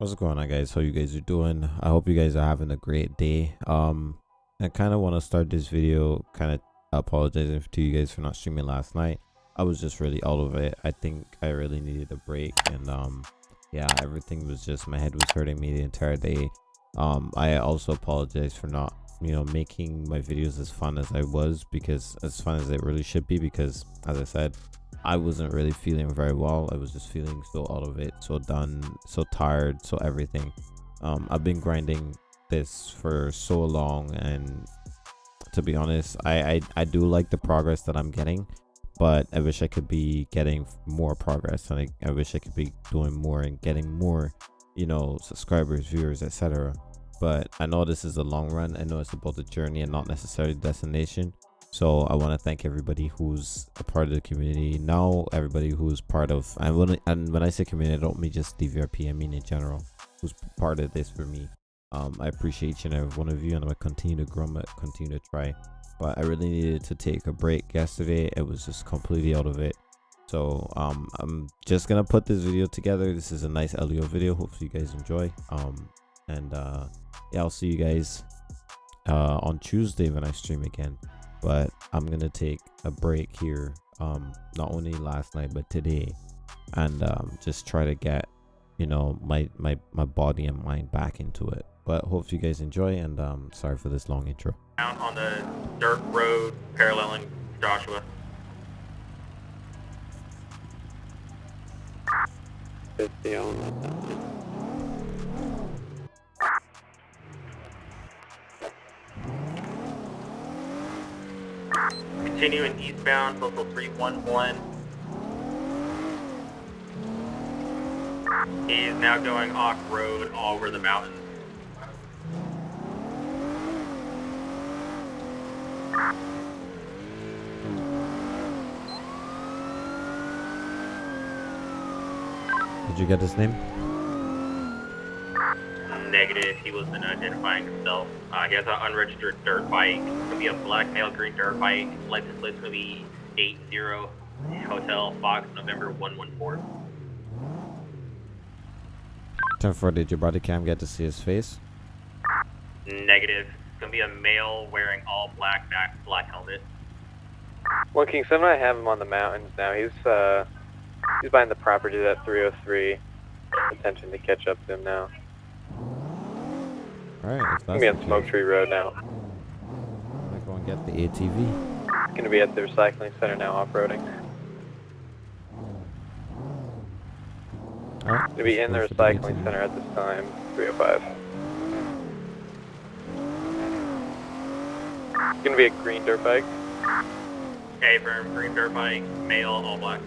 What's going on guys? How you guys are doing? I hope you guys are having a great day. Um I kind of want to start this video kind of apologizing to you guys for not streaming last night. I was just really out of it. I think I really needed a break and um yeah, everything was just my head was hurting me the entire day. Um I also apologize for not, you know, making my videos as fun as I was because as fun as it really should be because as I said, I wasn't really feeling very well. I was just feeling so out of it, so done, so tired, so everything. Um, I've been grinding this for so long, and to be honest, I, I I do like the progress that I'm getting, but I wish I could be getting more progress, and I, I wish I could be doing more and getting more, you know, subscribers, viewers, etc. But I know this is a long run. I know it's about the journey and not necessarily the destination. So i want to thank everybody who's a part of the community. Now everybody who's part of and when, and when i say community i don't mean just dvrp i mean in general who's part of this for me. Um i appreciate each and every one of you and i'm gonna continue to grow continue to try. But i really needed to take a break yesterday. It was just completely out of it. So um i'm just gonna put this video together. This is a nice leo video. Hopefully you guys enjoy. Um and uh yeah i'll see you guys uh on tuesday when i stream again but i'm gonna take a break here um not only last night but today and um just try to get you know my my my body and mind back into it but hope you guys enjoy and um sorry for this long intro Out on the dirt road paralleling Joshua. Fifty on that. Continuing eastbound, local 311. He is now going off-road all over the mountains. did you get his name Negative, he wasn't identifying himself. Uh, he has an unregistered dirt bike. It's gonna be a black male green dirt bike. License plate's gonna be 80 Hotel Fox, November 114. 10 4 did your body cam get to see his face Negative. It's gonna be a male wearing all black, back, black helmet. One King Seven, I have him on the mountains now. He's uh, he's buying the property at 303. Attention to catch up to him now. All right if Gonna be on Smoke Tree Road now. i'm gonna go and get the atv Gonna be at the recycling center now, off-roading. all right Gonna be in the let's go for recycling ATV. center at this time, 305. It's Gonna be a green dirt bike. Okay, firm, green dirt bike, male, all black.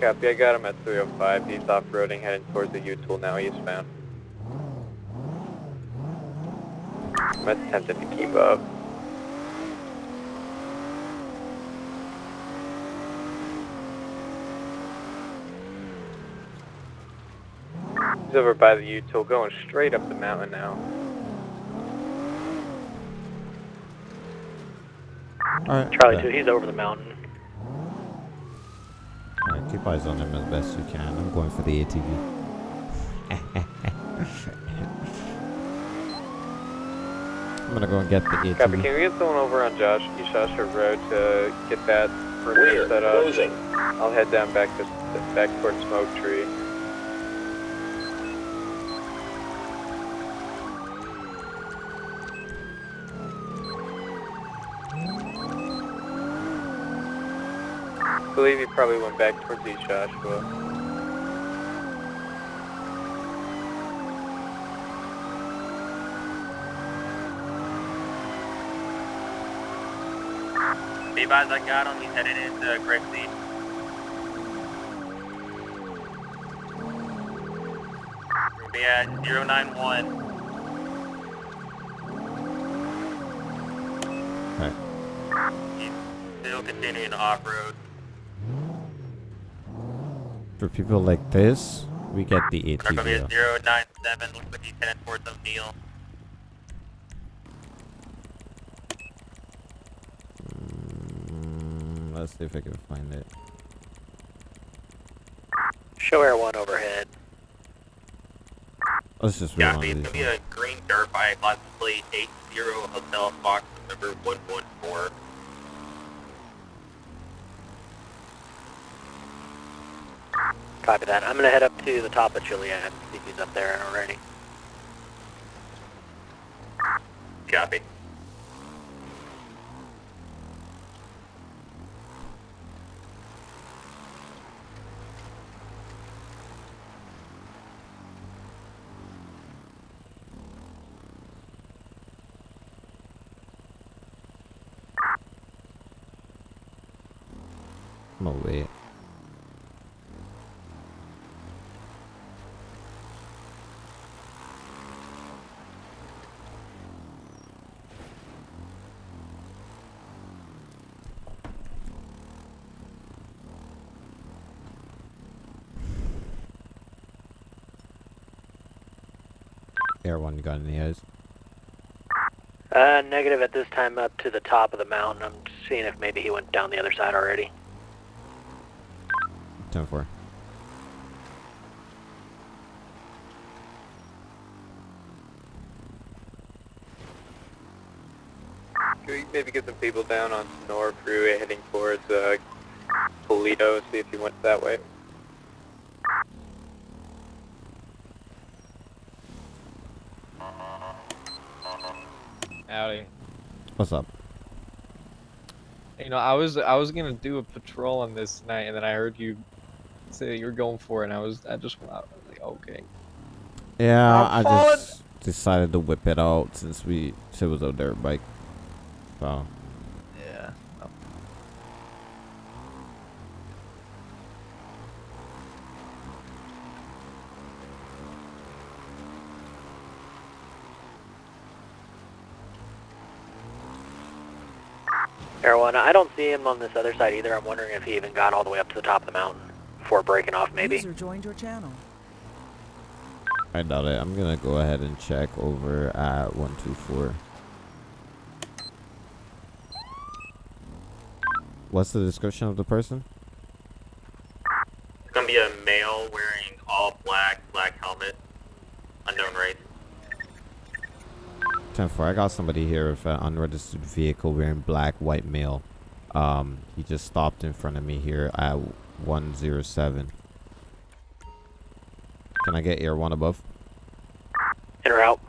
Copy, I got him at 305. He's off-roading, heading towards the U-Tool now, eastbound. I'm attempting to keep up. He's over by the U-Tool, going straight up the mountain now. all right Charlie bet. 2, he's over the mountain. All right, keep eyes on him as best you can. I'm going for the ATV. I'm gonna go and get the Copy, can we get someone over on Josh, East Joshua Road to get that perimeter set up? Closing. I'll head down back to, back towards Smoke Tree. I believe he probably went back towards East Joshua. Advised, I got him. He's headed into Grape Seed. We'll be at 091. Alright. He's still continuing off-road. For people like this, we get the We're going be ATV. at 097. Looks like he's towards O'Neill. Let's see if I can find it. Show Air 1 overhead. Let's just read one Copy. It's these. gonna be a green dirt bike, license plate 80 Hotel Fox number 114. Copy that. I'm gonna head up to the top of Chiliad, see if he's up there already. Copy. I'm gonna wait. Air one, you got any eyes? Uh, negative at this time up to the top of the mountain. I'm seeing if maybe he went down the other side already. Ten four. Can we maybe get some people down on Sonora Freeway heading towards uh, Toledo, see if he went that way? Howdy. What's up? You know, I was I was gonna do a patrol on this night, and then I heard you say that you were going for it, and I was I just I was like, okay. Yeah, I'm I just decided to whip it out since we it was a dirt bike. So Yeah. Air one, I don't see him on this other side either. I'm wondering if he even got all the way up to the top of the mountain before breaking off, maybe. User joined your channel. I doubt it. I'm gonna go ahead and check over at one two four. What's the description of the person? It's gonna be a male wearing all black, black helmet, unknown race. Ten four. I got somebody here with an unregistered vehicle wearing black, white male. Um, he just stopped in front of me here at one zero seven. Can I get air one above? In or out?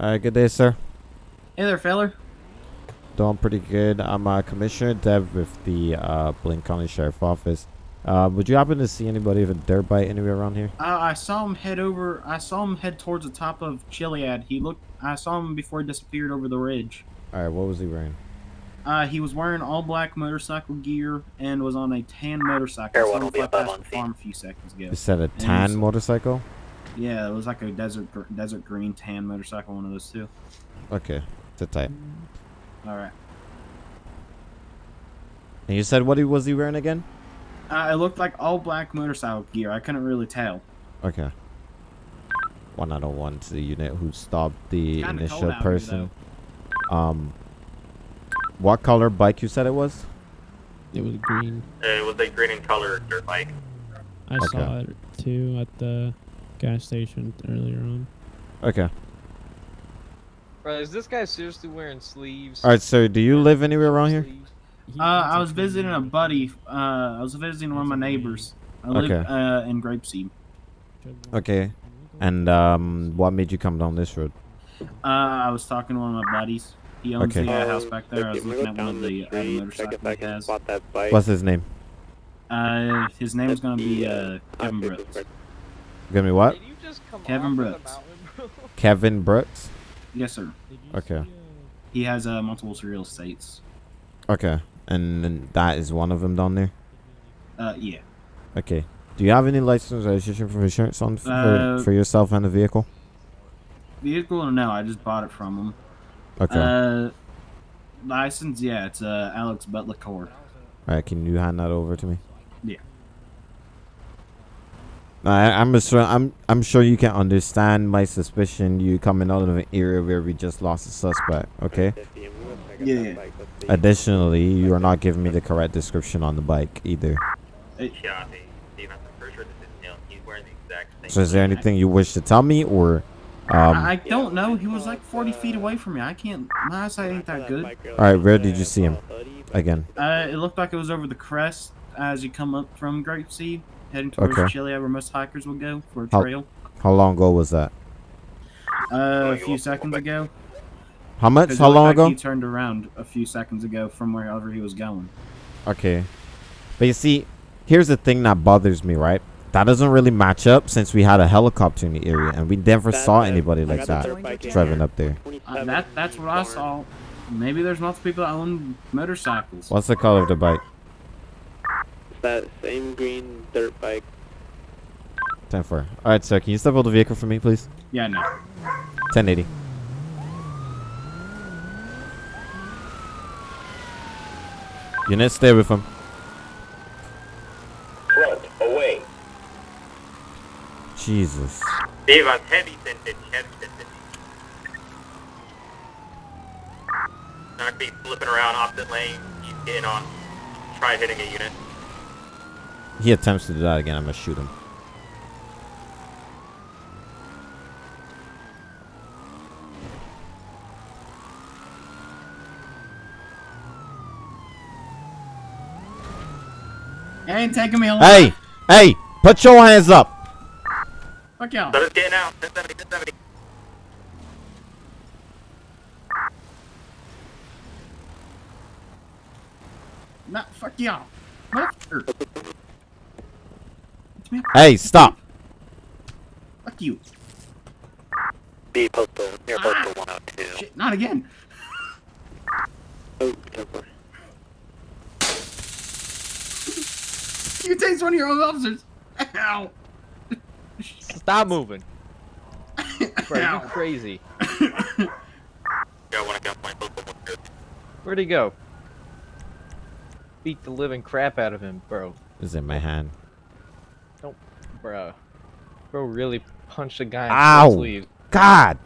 All right, good day, sir. Hey there, feller. Doing pretty good. I'm uh, Commissioner Dev with the uh, Blaine County Sheriff Office. Uh, would you happen to see anybody with a dirt bite anywhere around here? Uh, I saw him head over. I saw him head towards the top of Chiliad. He looked. I saw him before he disappeared over the ridge. All right, what was he wearing? Uh, he was wearing all black motorcycle gear and was on a tan motorcycle. Air I one will be above past on the farm a few seconds ago. You said a tan was- motorcycle? Yeah, it was like a desert gr- desert green tan motorcycle, one of those two. Okay, sit tight. All right. And you said what he was he wearing again? Uh, it looked like all black motorcycle gear. I couldn't really tell. Okay. One out of one to the unit who stopped the initial cold out here, person. Um, what color bike you said it was? It was green. It was a green in color dirt bike. I Okay. saw it too at the gas station earlier on. Okay. Bro, is this guy seriously wearing sleeves? All right, sir. Do you live anywhere around here? Sleeves? Uh, has I a was visiting a buddy. Uh, I was visiting one of my neighbors. I live Okay. uh, in Grapeseed. Okay. And um, what made you come down this road? Uh, I was talking to one of my buddies. He owns Okay. the uh, Um, house back there. I was looking at one of the other motorcycles he has. that bike. What's his name? Uh, his name is gonna be uh, Kevin Brooks. perfect. Give me what? Did you just come Kevin off of the Brooks. Kevin Brooks. Yes, sir. Okay. He has uh, multiple real estates. Okay. And then that is one of them down there. Uh, yeah. Okay. Do you have any license or registration for insurance on for, Uh, for yourself and the vehicle? Vehicle? No, I just bought it from him. Okay. Uh, license? Yeah, it's uh, Alex Butler Cord. All right. Can you hand that over to me? Yeah. I, I'm sure. I'm. I'm sure you can understand my suspicion. You coming out of an area where we just lost a suspect. Okay. Yeah. Additionally, you are not giving me the correct description on the bike either. Copy. Steve, I'm pretty sure this is him. He's wearing the exact same. So is there anything you wish to tell me or um I, don't know. He was like 40 feet away from me. I can't. My eyesight ain't that good. Alright, where did you see him? Again. Uh, it looked like it was over the crest as you come up from Grapeseed, heading towards Okay. Chiliad, where most hikers will go for a trail. How long ago was that? Uh, a few seconds ago. How much? How long like ago? He turned around a few seconds ago from wherever he was going. Okay. But you see, here's the thing that bothers me, right? That doesn't really match up since we had a helicopter in the area and we never saw anybody like that driving up there. Uh, that that's what I saw. Maybe there's multiple people that own motorcycles. What's the color of the bike? It's that same green dirt bike. 10 4. Alright, sir, can you step out the vehicle for me, please? Yeah, no. 1080. Unit, stay with him. Front, away. Jesus. Dave, I'm heavy scented, heavy scented. Not be flipping around opposite lane. He's getting on. Try hitting a unit. He attempts to do that again, I'm gonna shoot him. It ain't taking me a lot. Hey! Hey! Put your hands up! Fuck y'all. So it's getting out. 1070, 1070. No, fuck y'all. Motherfucker. Come here. Hey, stop! Fuck you. B postal near Ah. postal 102. Shit, not again. Oh, temper. You taste one of your own officers. Ow. Stop moving. Bro, you crazy. Got one at gunpoint. Postal 102. Where'd he go? Beat the living crap out of him, bro. Is in my hand. Don't, Bro. Bro really punched a guy in Ow. the sleeve. God!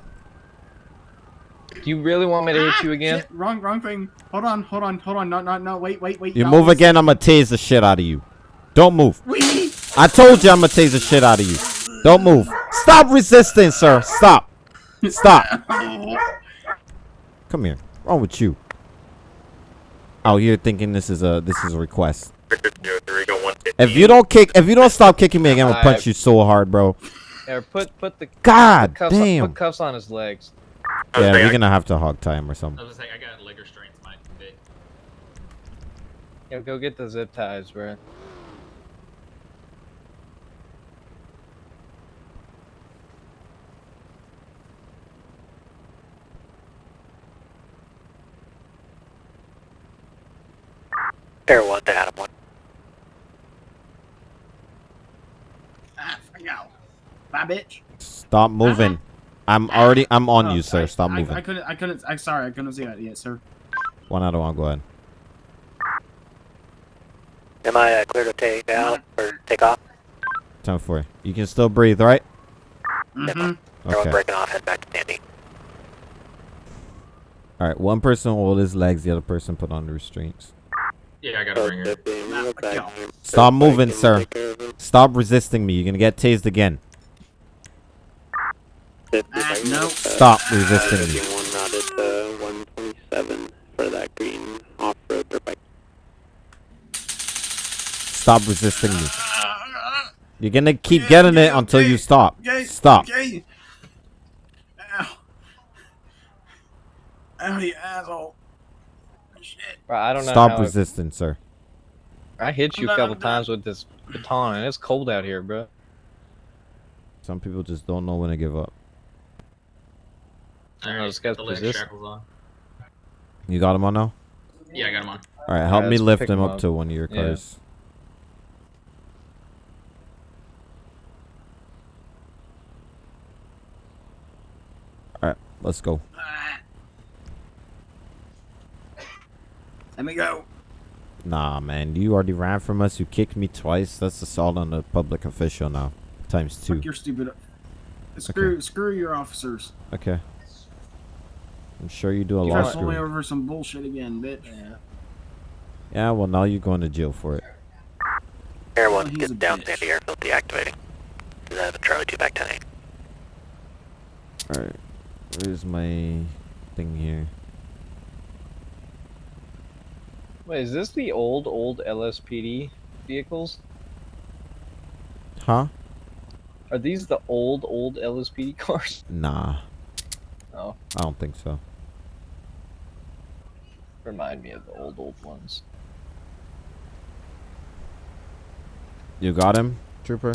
Do you really want me to hit Ah, you again? shit, wrong, wrong thing. Hold on, hold on, hold on. No, no, no. Wait, wait, wait. You y'all move listen. again, I'm gonna tase the shit out of you. Don't move. Wee. I told you I'm gonna tase the shit out of you. Don't move. Stop resisting, sir. Stop. Stop. Come here. Wrong with you? Out here thinking this is a this is a request. Victor 03, go 115. If you don't kick, if you don't stop kicking me again, I'm gonna punch you so hard, bro. Or put put the God cuffs on, damn. put cuffs on his legs. Yeah, saying, we're I- gonna have to hog tie him or something. I was just saying, I got leg restraints, might be. Yo, go get the zip ties, bro. Air 1 to Adam 1. Ah, fuck y'all. Bye, bitch. Stop moving. I'm already. I'm on Oh, you, sir. Stop I, moving. I couldn't. I couldn't. I'm sorry. I couldn't see that yet, sir. One out of one. Go ahead. Am I uh, clear to take out or take off? Ten four. You You can still breathe, right? Mm-hmm. Air 1 Okay. breaking off, head back to Sandy. All right. One person hold his legs. The other person put on the restraints. Yeah, I got a ringer. that thing, Nah, real fuck back y'all. there. Stop moving, sir. take care of him. Stop resisting me. You're gonna get tased again. Fifty Ah, no. Stop resisting me. 51 routed to 127 for that green off-road dirt bike. Stop resisting me. You're gonna keep getting it until you stop. Stop. Okay. Ow. Ow, you asshole. Shit. Bro, I don't know Stop how it- resisting, sir. I hit you a couple times with this baton, and it's cold out here, bro. Some people just don't know when to give up. I don't know, this guy's the leg shackles on. You got him on now? Yeah, I got him on. All right, help Yeah, me lift him him up up. to one of your Yeah. cars. All right, let's go. Let me go. Nah, man, you already ran from us. You kicked me twice. That's assault on a public official now, times two. Fuck your stupid. Screw, screw your officers. Okay. I'm sure you do a You lot guys of pull me screwing. over some bullshit again, bitch. Yeah, yeah, well, now you're going to jail for it. Air Oh, 1, he's a get down bitch. Sandy airfield deactivating. Seven uh, Charlie two back ten eight. Alright. Where's my thing here? Wait, is this the old old LSPD vehicles? Huh? Are these the old old LSPD cars? Nah. Oh, I don't think so. remind me of the old old ones. You got him, trooper?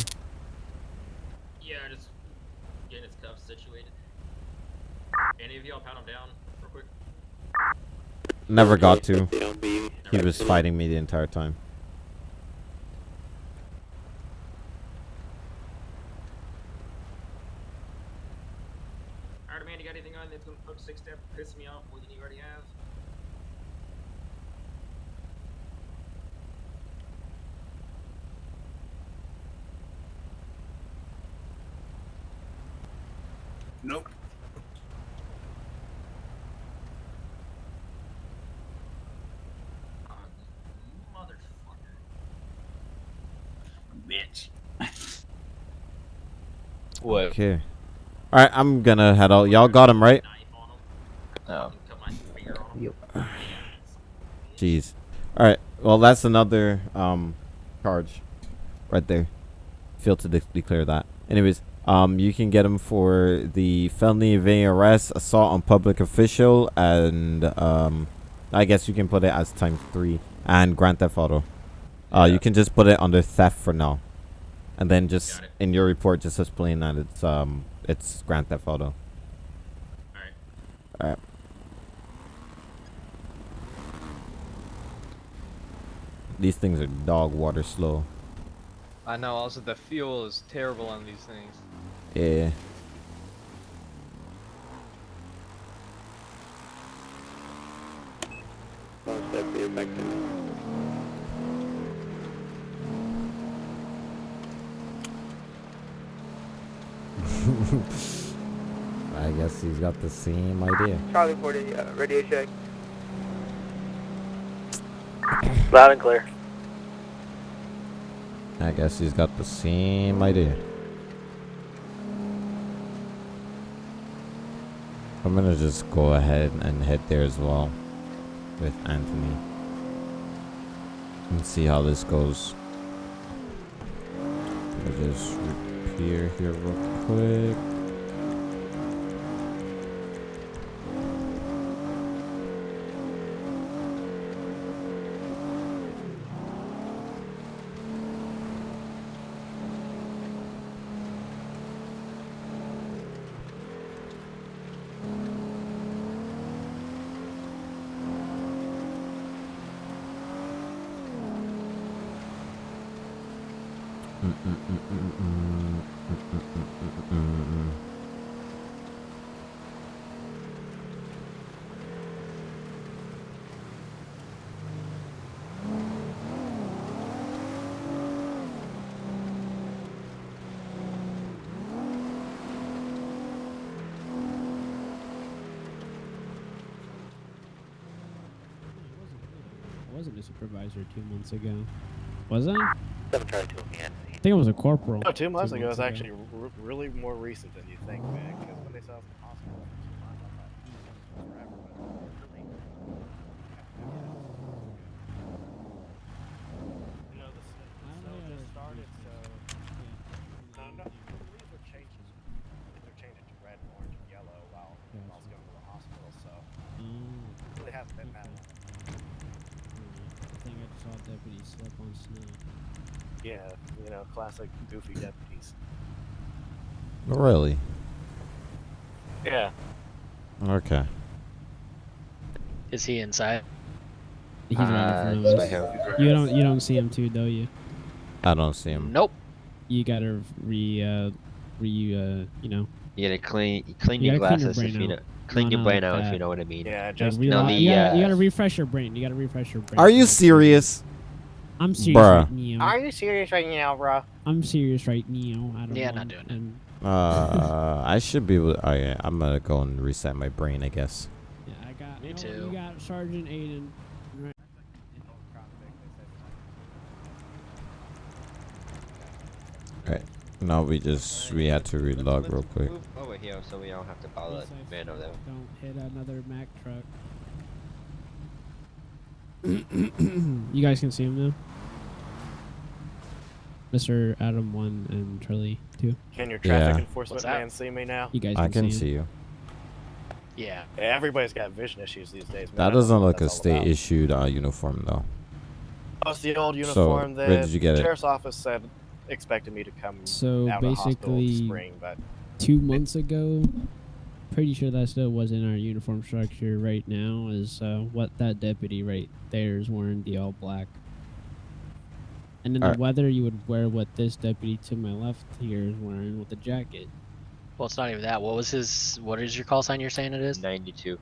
Yeah, just getting his cuffs situated. Any of y'all pat him down real quick? Never got to. They'll be He was fighting me the entire time. Alright, man, you got anything on that's gonna put six step piss me off more than you already have? Nope. Uh, motherfucker. Bitch. What? Okay. Alright, I'm gonna head out. Y'all got him, right? Knife. No. Cut my finger on him. Jeez. Alright, well, that's another um charge right there. Failed to de- declare that. Anyways, um, you can get him for the felony evading arrest, assault on public official, and um, I guess you can put it as times three, and grand theft auto. Uh, you can just put it under theft for now, and then just in your report just explain that it's um it's grand theft auto. Alright. Alright. These things are dog water slow. I know. Also, the fuel is terrible on these things. Yeah. one step here back ten. I guess he's got the same idea. Charlie 40, uh, radio check. Loud and clear. I guess he's got the same idea. I'm gonna just go ahead and head there as well with Anthony and see how this goes. I'll just repair here real quick. I wasn't a supervisor two months ago. Was I? I Seven Charlie two again. think it was a corporal. No, two months two ago is months actually r- really more recent than you think, man. Because when they saw us in the hospital, it was forever, but really, you know, the s- I don't so know, just uh, started, so no, no, Yeah. the leaves are changing. They're changing to red, orange, and yellow while while I was Gotcha. going to the hospital. So Mm, it really hasn't been that long. I think I just saw a deputy slip on snow. Yeah, you know, classic goofy deputies. Really? Yeah. Okay. Is he inside? He's right Uh, in front of us. You don't you don't see him too, though you. I don't see him. Nope. You gotta re uh re uh you know You gotta clean clean You your gotta clean your glasses if brain you know out. clean No, your brain like out if you know what I mean. Yeah, just rela- no, the, you, gotta, you uh, gotta refresh your brain. You gotta refresh your brain. Are you serious? I'm serious Bruh. right now. you serious right now, bro? I'm serious right now. I don't Yeah, know. not doing it. Uh, I should be able. Oh yeah, I'm gonna go and reset my brain. I guess. Yeah, I got. Me no, too. You got Sergeant Aiden. Right. No, we just we had to relog real quick. Move over here so we don't have to follow Please, that man over there. Don't hit another Mack truck. you guys can see him now. Mr. Adam one and Charlie two. Can your traffic Yeah. enforcement man see me now? You guys can, I can see, see you. Yeah. Yeah, everybody's got vision issues these days. Man. That doesn't what look a state about. issued uh, uniform though. Oh, it's the old uniform So, uniform where that did you get it? sheriff's office said expected me to come So out of the hospital in the basically, spring, but two months ago, pretty sure that still was in our uniform structure. Right now is uh, what that deputy right there is wearing the all black. And in Alright. the weather, you would wear what this deputy to my left here is wearing with the jacket. Well, it's not even that. What was his? What is your call sign? You're saying it is? 92.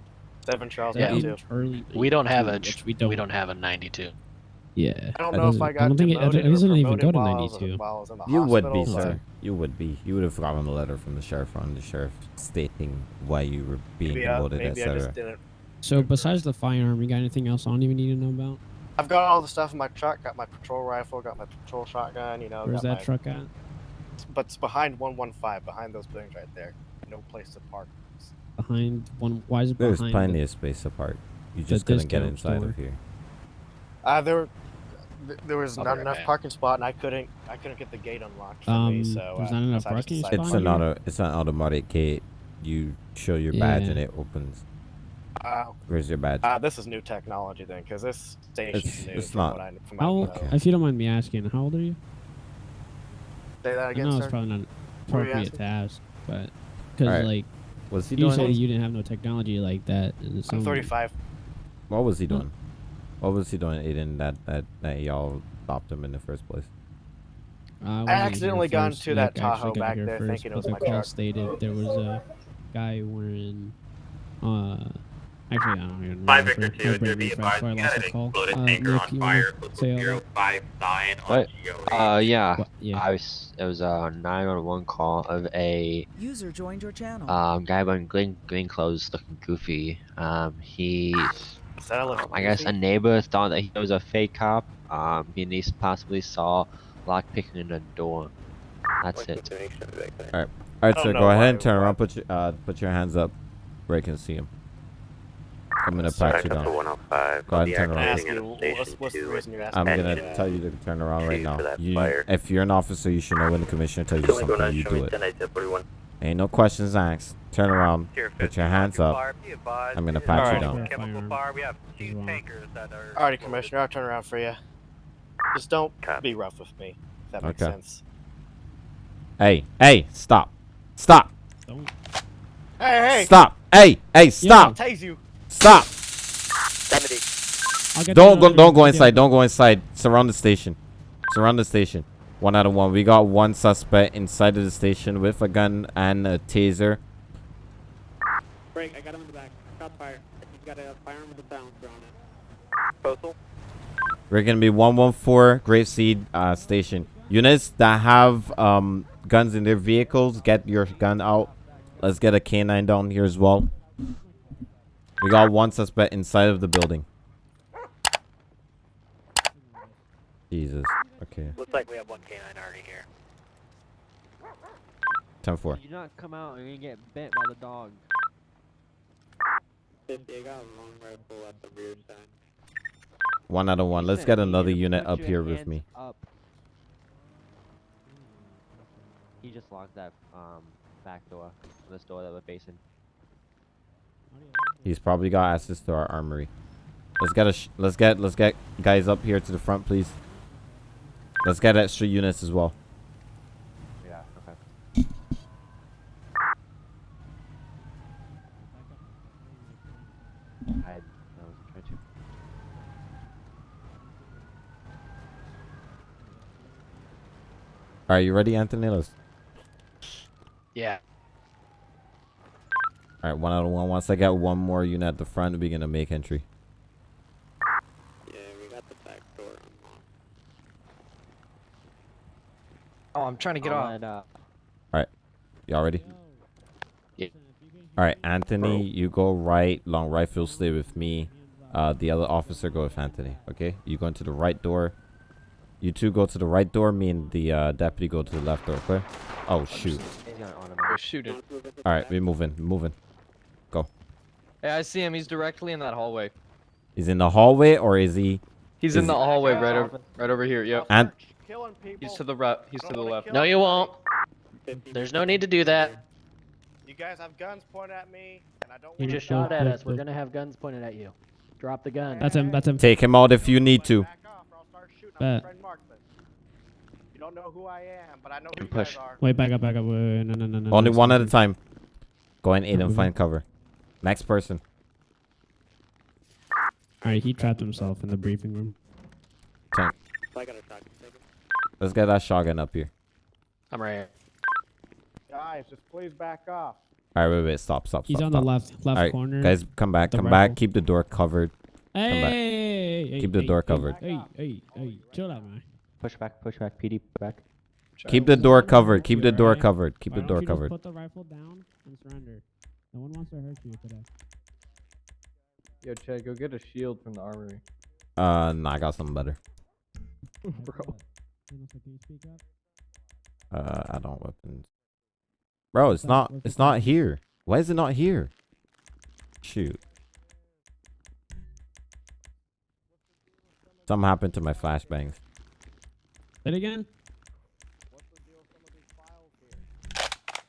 Seven Charles Yeah. yeah. Charlie We don't have a. which we We don't. We don't have a 92. Yeah. I don't that know if doesn't- I got don't think it, I demoted don't- it doesn't even go promoted to while I was- 92. while I was in the You would be, sir. You would be. You would have gotten a letter from the sheriff on the sheriff stating why you were being Maybe, I, demoted, maybe I etc. just didn't. So besides the firearm, you got anything else I don't even need to know about? I've got all the stuff in my truck. Got my patrol rifle. Got my patrol shotgun. You know. Where's got that my, truck at? But it's behind 115, behind those buildings right there. No place to park. Behind one. Why is it There's behind? plenty the- of space apart. You the just couldn't get inside store? of here. Uh, there, were- th- there was I'll not right enough back. parking spot, and I couldn't, I couldn't get the gate unlocked for Um, me. So there's uh, not enough so parking decided It's spot an auto. It's an automatic gate. You show your badge and it opens. Uh, Where's your badge? uh, this is new technology then, because this station's It's- new. it's not. What I, How, what I know. if you don't mind me asking, how old are you? Say that I again, know sir. it's probably not What were you appropriate to ask, but because Alright. like Was he you doing? said it? you didn't have no technology like that. And I'm 35. What was he doing? What was he doing, Aiden? That that that y'all stopped him in the first place. Uh, I accidentally got first, into that like, Tahoe back there first, thinking it was the my call truck. stated there was a guy wearing. Uh, actually, I don't even Five remember. Victor two, My brain there be refreshed, advised so I we lost had the an call. exploded Uh, tanker Nick, on you wanna fire, say all five sign on What? Uh, yeah. What- yeah. I was. It was a 911 call of a User joined your channel. um guy wearing green green clothes, looking goofy. Um, he. Is that a little I guess a neighbor thought that he was a fake cop. Um, he at possibly saw lock picking in the door. That's it. All right, don't sir. Go ahead and turn around. Put your uh, put your hands up, where I can see him. I'm gonna pat you down. Go ahead and turn around. what's, what's the reason you're asking I'm gonna that? tell you to turn around right now. You, if you're an officer, you should know when the commissioner tells you something, you do it. Ain't no questions asked. Turn around. Put your hands up. I'm gonna pat you down. Chemical fire. We have two wrong. tankers that are. Alrighty, Commissioner, I'll turn around for you. Just don't Copy. be rough with me. If that makes Okay. sense. Hey, hey, stop, stop, Hey, hey! stop. Hey, hey, I'll stop, tase you. stop. 70. Don't go, don't go inside. Don't go inside. Surround the station. Surround the station. One out of one. We got one suspect inside of the station with a gun and a taser. Break, I got him in the back. Shots fired. He's got a firearm with a silencer on it. Postal. We're gonna be 114 Grapeseed uh, station. Units that have um, guns in their vehicles, get your gun out. Let's get a canine down here as well. We got one suspect inside of the building. Jesus. Okay. Looks like we have one canine already here. 10 4. You not come out and you get bit by the dog. 50, I got a long rifle at the rear side. One out of one. Let's get another unit up here with me. Up. He just locked that um back door, this door that we're facing. He's probably got access to our armory. Let's get a sh let's get let's get guys up here to the front, please. Let's get extra units as well. Yeah. Okay. I, I was trying to. Are you ready, Anthony? Let's. Yeah. All right, one out of one. Once I get one more unit at the front, we're gonna make entry. Yeah, we got the back door unlocked. Oh, I'm trying to get I'll off. let, uh, Y'all ready? Yeah. All right, Anthony, you go right. Long rifle, stay with me. Uh, the other officer go with Anthony. Okay, you go into the right door. You two go to the right door. Me and the uh, deputy go to the left door. Okay. Oh shoot! Go shoot it. All right, we moving. Moving. Go. Hey, I see him. He's directly in that hallway. He's in the hallway or is he? He's is in the hallway right over, right over here. Yep. And Killing people. He's to the right. He's to the left. No, you won't. There's no need to do that. You guys have guns pointed at me, and I don't You just to shot at us. We're gonna have guns pointed at you. Drop the gun. That's him. That's him. take him out if you need to. Back off, or I'll start shooting. I'm a Bet. You don't know who I am, but I know who And you guys push. are. Wait, back up, back up. Wait, wait, wait, no, no, no, no. Only no, one stop at a time. Go and aid and find cover. Next person. All right, he trapped himself in the briefing room. Tank. I got a shotgun. Take it. Let's get that shotgun up here. I'm right here. Guys, just please back off. All right, wait, wait, stop, stop, He's stop. on the left, left All right, corner. guys, come back, come rifle. back. Keep the door covered. Hey, come back. hey, hey, Keep the door hey, covered. Hey, hey, hey, chill out, man. Push back, push back, PD push back. Keep the door covered. Keep the door covered. Keep Why the door covered. Put the rifle down and surrender. No one wants to hurt you today. Yo, Chad, go get a shield from the armory. Uh, nah, I got something better. Bro. Vanessa, can you speak up? Uh, I don't weapons. Bro, it's not. It's not here. Why is it not here? Shoot. Something happened to my flashbangs. Say it again.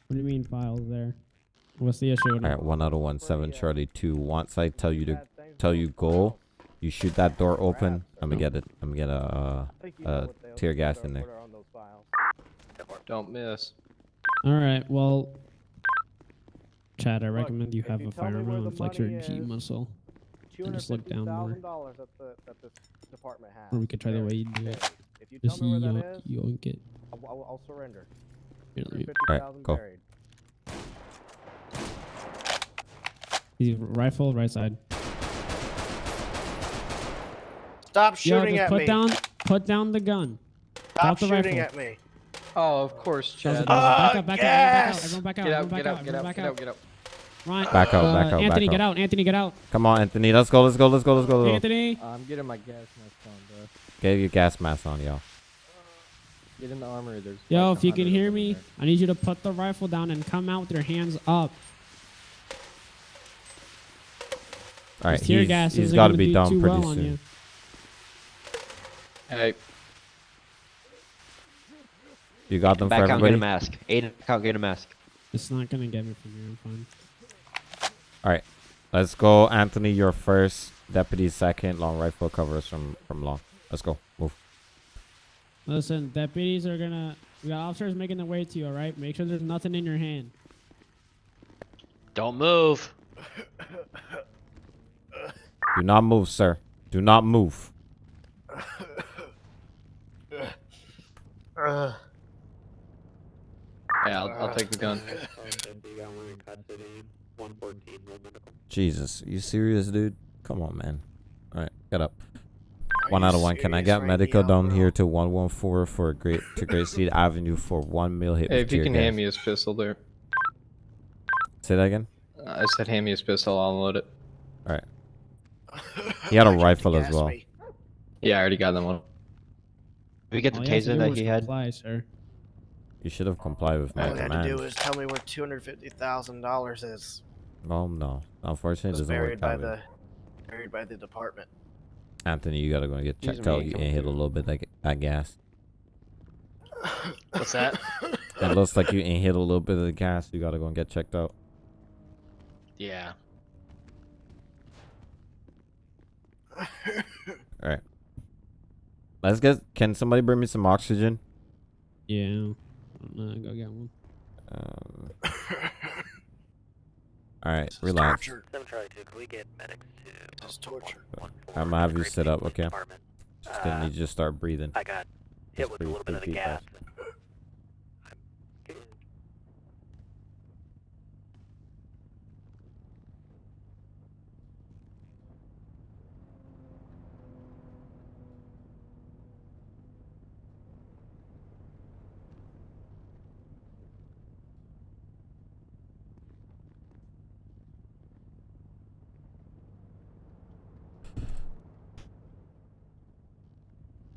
What do you mean files there? What's the issue? All right, one out of one, seven Charlie two. Once I tell you to tell you go, you shoot that door open. I'm gonna get it. I'm gonna get a uh, I think you know uh, what they- tear gas in there. what are on those files. Don't miss. All right. Well, Chad, I recommend you have you a tell firearm and flex your G is, muscle, and just look down more. $250,000 that the that this department has. Or we could try the way you do Buried. it. If you Just tell me where yoink, that is, yoink it. I'll, I'll, I'll surrender. Here, let me- Alright, go. buried. He's rifle right side. Stop shooting just at put me. down, put down the gun. Stop Drop the shooting rifle. at me. Oh, of course, That Chad. it, that was it. Back up, back up, yes! everyone back out, Get everyone out, back get out, out, get everyone out, back get out. out, get out. Ryan, Back out, uh, back out, Anthony, back get out. out. Anthony, get out. Come on, Anthony. Let's go. Let's go. Let's go. Let's go. Let's go. Anthony. I'm getting my gas mask on, bro. Get your gas mask on, y'all. Get in the armory. There's. Yo, like if you can 100 hear of them in me, there. I need you to put the rifle down and come out with your hands up. All right, This tear he's, gas he's isn't got to gonna be do done too pretty well on soon. You. Hey, You got them for Back out, get everybody. a mask. Aiden, back out, get a mask. It's not gonna get me from here. I'm fine. All right, let's go, Anthony. You're first. Deputy second. Long rifle covers from from long. Let's go. Move. Listen, deputies are gonna. We got officers making their way to you. All right, make sure there's nothing in your hand. Don't move. Do not move, sir. Do not move. Yeah, I'll, I'll take the gun. Jesus, you serious, dude? Come on, man. All right, get up. One out of one. Can I serious get right medical now, down bro? here to 114 for Great to Great Seed Avenue for one mil hit Hey, if you can gas. hand me his pistol there. Say that again. Uh, I said hand me his pistol. I'll unload it. All right. He had a rifle as well. me? Yeah, I already got them one. We get the All you taser that he had? comply, sir. You should have complied with my All you had to do command. is tell me where two hundred fifty thousand dollars is. Oh no, unfortunately, it Was doesn't buried work by way. the buried by the department. Anthony, you gotta go and get checked me, out. You come inhaled a little bit like that gas. What's that? It looks like you inhaled a little bit of the gas. You gotta go and get checked out. Yeah. All right. Let's get. Can somebody bring me some oxygen? Yeah. I'm gonna go get one. Um, all right, relax. Seven Charlie Two. Can we get medics to? This is torture. I'm gonna have you sit up, okay? Department. Just gonna Uh, need you to start breathing. I got hit Just with a little bit of the gas. guys.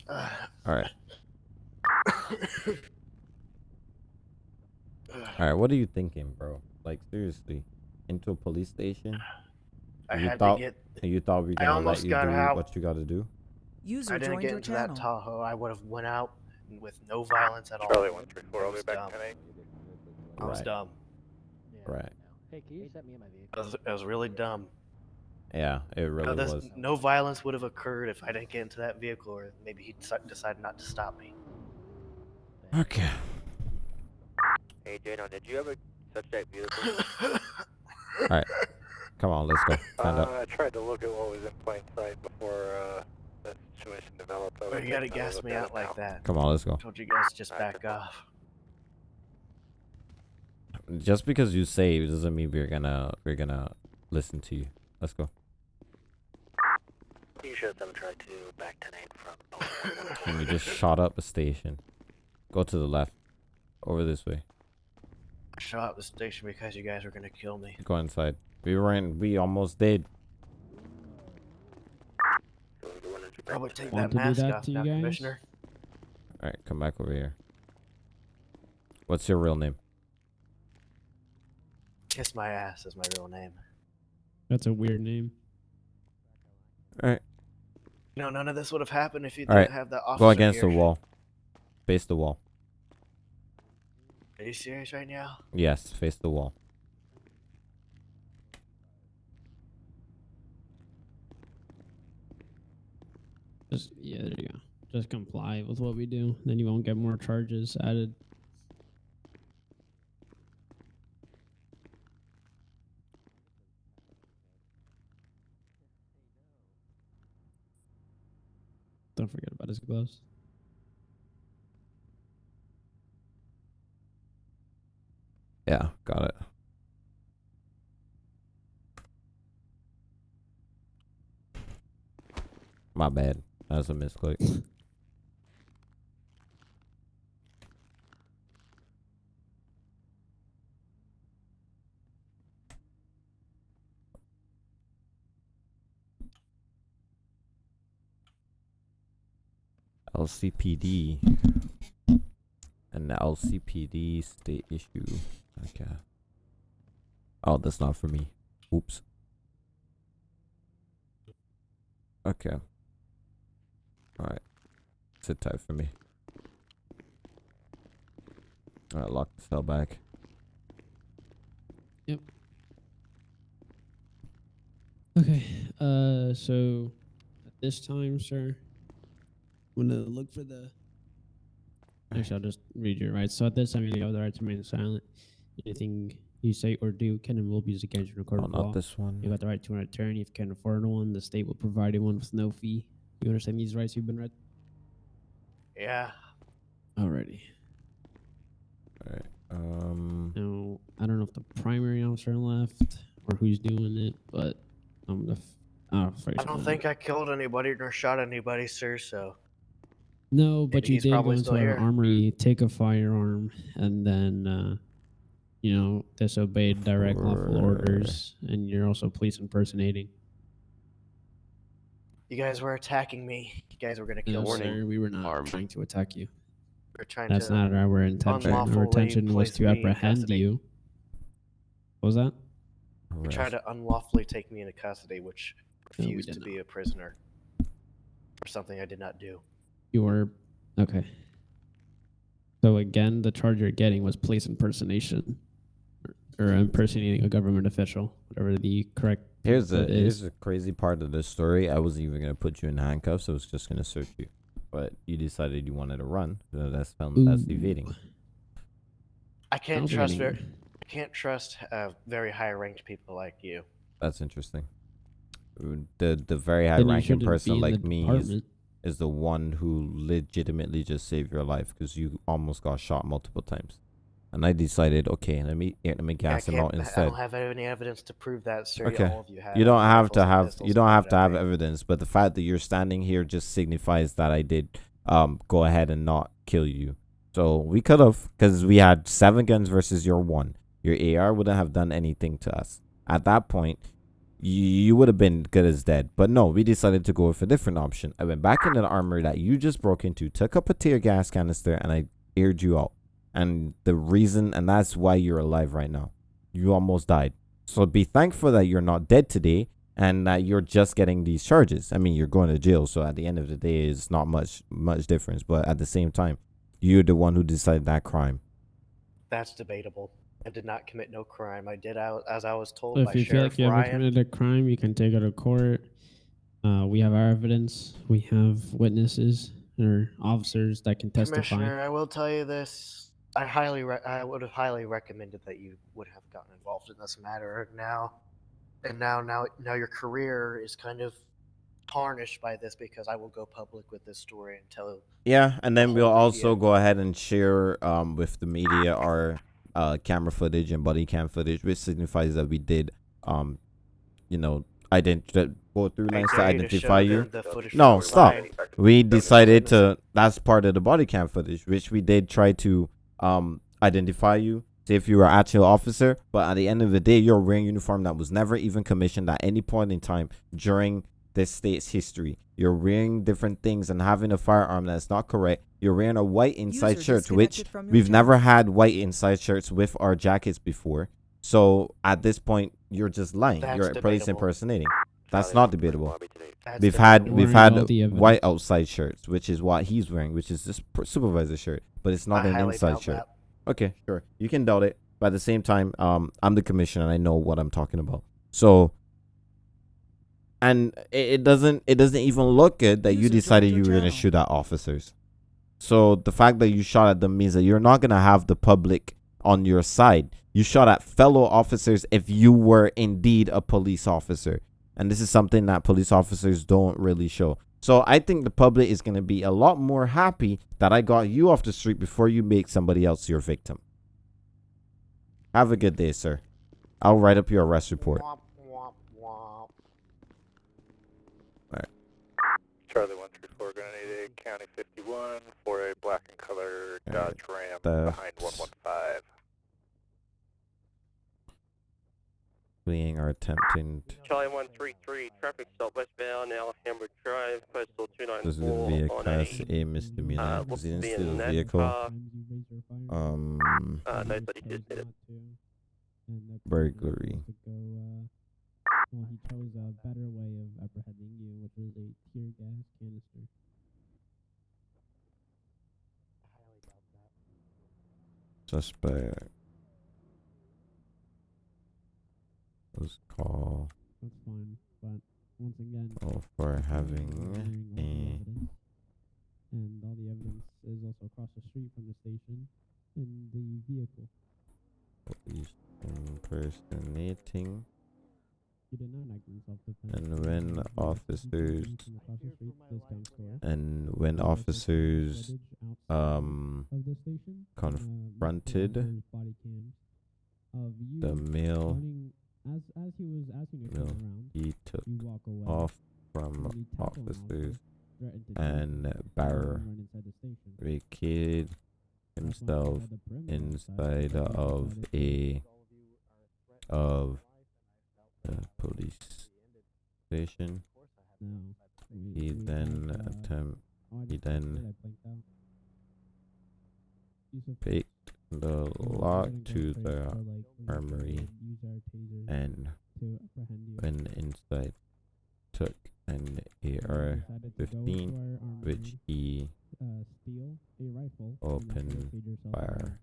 Uh, All right. All right, what are you thinking, bro? Like seriously, into a police station? I you had thought, to get. You thought we were gonna let you got do out. what you got to do? User I didn't joined get your into channel. that Tahoe. I would have went out with no violence at all. Charlie 134, I I'll be was back dumb. 10 I was Right. dumb. Right. Hey, can you set me in my vehicle? I was, I was really dumb. Yeah, it really No, was. no violence would have occurred if I didn't get into that vehicle, or maybe he decided not to stop me. Okay. Hey, Jano, did you ever touch that vehicle? All right. Come on, let's go. Stand Uh, up. I tried to look at what was in plain sight before uh, the situation developed. I Why was you gotta gas me out like now. that? Come on, let's go. Told you guys just back off. Just because you say it doesn't mean we're gonna we're gonna listen to you. Let's go. You should have tried to back 10 from. And you just shot up a station. Go to the left. Over this way. I shot up the station because you guys were gonna kill me. Go inside. We weren't. We almost did. Probably take Want that mask that off now. Commissioner. All right, come back over here. What's your real name? Kiss my ass is my real name. That's a weird name. All right. You know, none of this would have happened if you All didn't right. have that officer Go against here. the wall. Face the wall. Are you serious right now? Yes, face the wall. Just yeah, there you go. Just comply with what we do, then you won't get more charges added. Don't forget about his gloves. Yeah, got it. My bad. That's a misclick. LCPD. And the LCPD state issue. Okay. Oh, that's not for me. Oops. Okay. Alright. Sit tight for me. Alright, lock the cell back. Yep. Okay. Uh, so at this time, sir, I'm gonna look for the. Actually, I'll just read your rights. So at this time, you have the right to remain silent. Anything you say or do can and will be used against you in a court Oh, of not law. this one. You got the right to an attorney if you can't afford one. The state will provide you one with no fee. You understand these rights you've been read? Yeah. Alrighty. Alright. Um. Now, I don't know if the primary officer left or who's doing it, but I'm the. F- oh, I don't think I killed anybody nor shot anybody, sir. So No, but Maybe you did go into still an here. armory, take a firearm, and then, uh, you know, disobeyed direct lawful orders, and you're also police impersonating. you guys were attacking me. You guys were gonna kill No, me. sir, we were not trying to attack you. We're trying That's to not our intention. Our intention was to apprehend you. What was that? You tried to unlawfully take me into custody, which refused did to be a prisoner for something I did not do. You were okay. So again, the charge you're getting was police impersonation, or, or impersonating a government official, whatever the correct. Here's the word here's the crazy part of this story. I wasn't even gonna put you in handcuffs. I was just gonna search you, but you decided you wanted to run. So that's fel- that's Ooh. evading. I can't I'll trust getting- very, I can't trust uh, very high ranked people like you. That's interesting. The the very high Then ranking person like me is, department. Is the one who legitimately just saved your life because you almost got shot multiple times, and I decided okay, let me let me gas him can't, out I don't have any evidence to prove that, sir. Okay. All of you have. You don't have to have you don't have to have evidence, but the fact that you're standing here just signifies that I did um go ahead and not kill you. So we could have because we had seven guns versus your one. Your AR wouldn't have done anything to us. At that point, you, would have been good as dead. But no, we decided to go with a different option. I went back into the armory that you just broke into, took up a tear gas canister, and I aired you out. And the reason, and that's why you're alive right now. You almost died. So be thankful that you're not dead today and that you're just getting these charges. I mean, you're going to jail. So at the end of the day, it's not much, much difference. But at the same time, you're the one who decided that crime. That's debatable. I did not commit no crime. I did out as I was told So by if you feel Sheriff like you ever Ryan. committed a crime, you can take it to court. Uh, we have our evidence. We have witnesses or officers that can testify. Commissioner, I will tell you this. I highly, re- I would have highly recommended that you would have gotten involved in this matter now, and now, now, now your career is kind of tarnished by this because I will go public with this story and tell. Yeah, and then we'll also go ahead and share um with the media our uh camera footage and body cam footage, which signifies that we did um you know identify go through lines to dare you to identify you. No, stop. We decided to that's part of the body cam footage, which we did try to um identify you. See if you were an actual officer, but at the end of the day, you're wearing uniform that was never even commissioned at any point in time during this state's history. You're wearing different things and having a firearm that's not correct. You're wearing a white inside User shirt, which disconnected from your we've never had white inside shirts with our jackets before. So at this point, you're just lying. That's you're police debatable. impersonating. That's not debatable. That's We've had debatable. we've had all the evidence. white outside shirts, which is what he's wearing, which is this pr- supervisor shirt, but it's not I an inside shirt. that. Okay, sure. You can doubt it, but at the same time, um, I'm the commissioner and I know what I'm talking about. So, and it, it doesn't it doesn't even look good that you decided you were gonna shoot at officers. So the fact that you shot at them means that you're not gonna have the public on your side. You shot at fellow officers if you were indeed a police officer. And this is something that police officers don't really show. So I think the public is going to be a lot more happy that I got you off the street before you make somebody else your victim. Have a good day, sir. I'll write up your arrest report. Charlie 134, gonna need a County 51 for a black and color Dodge Ram the- behind 115. Fleeing or attempting to Charlie 133, traffic stop westbound, Alhambra Drive, postal this is 294 via on class a, A misdemeanor. uh, Because he what's the steal vehicle. car? Um, uh, no, but he did hit it. burglary. Well, he chose a better way of apprehending you, which was a tear gas canister. Suspect was called That's fine, but once again, oh, for having a and all the evidence is also across the street from the station in the vehicle. police impersonating. He did not act in self-defense. And when officers from across the street to discount store. and when There was also officers um of the station, uh, confronted multiple body cams of you the male as as he was asking you to male, around. he took you walk away. off from and you tackle an officer, officers threaten to shoot and you, and bar run inside the station. barricaded himself inside the perimeter inside outside, of a of the police station. Now, we- He we then uh, attempt he then I blinked out. Yusuf, picked the we will go lock ahead and go to the for, like, we will go armory and use our tasers and to apprehend you. when inside took an AR decided to go 15 which he uh, steal a rifle opened barricade yourself in fire.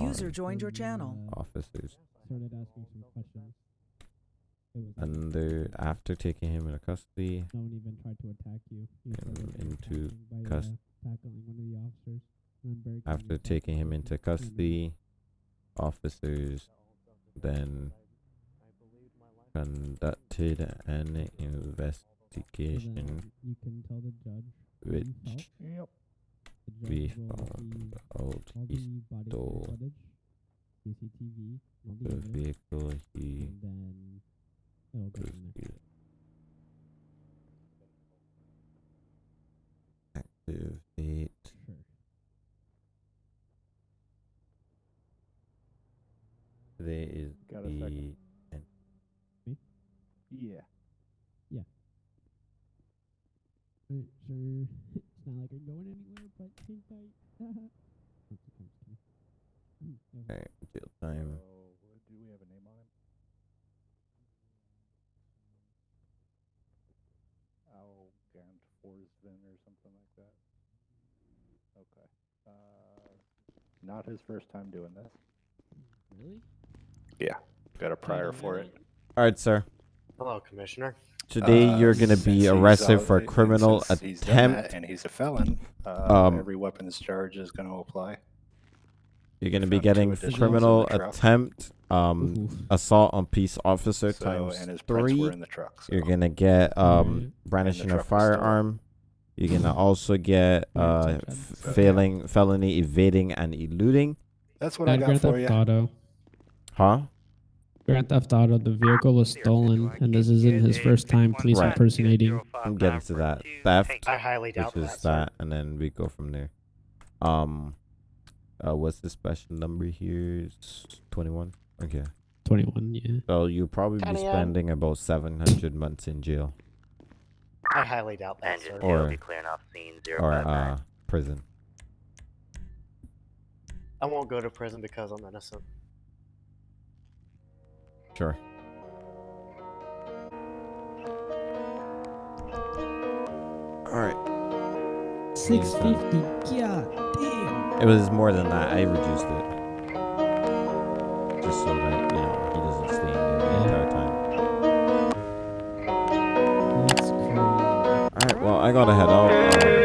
User joined your channel. officers. started asking some questions. It was And there, after taking him into custody, no one even tried to attack you. You him into attacking by, cus- uh, tackling one of the officers. and then barricading after taking him into custody, officers then conducted an investigation you can tell the judge which. Yep. We found out all he the stole footage, the the vehicle he and then it'll go from there. activate Sure. today is Got a the second. and Yeah. Alright, sure. it's not like I'm going anywhere, but hang tight. Hmm, Alright, jail time. Do we have a name on him? Al Gant Forsvin or something like that. Okay. Uh, not his first time doing this. Really? Yeah, got a prior for it. Alright, sir. Hello, Commissioner. Today Uh, you're gonna be arrested al- for and criminal since he's that attempt. and he's a felon. Uh, Um, every weapons charge is going to apply. You're gonna be getting criminal attempt, um, assault on peace officer So, times and his prints were three. in the truck, You're gonna get um brandishing a the truck firearm. You're gonna also get uh f- failing felony evading and eluding. That's what Uh, I got Grand for Theft you. Auto. Huh? Grand Theft Auto. The vehicle was stolen, and this isn't his first time police Right. impersonating. I'm getting to that theft, I highly doubt which is that, that, and then we go from there. Um, uh, what's the special number here? It's twenty-one. Okay. 21, yeah. So you'll probably be spending about seven hundred months in jail I highly doubt that, sir. or be clearing off scene or uh prison. I won't go to prison because I'm innocent. Sure. All right. 650. God damn. It was more than that. I reduced it. Just so that, well, I gotta head out. Um,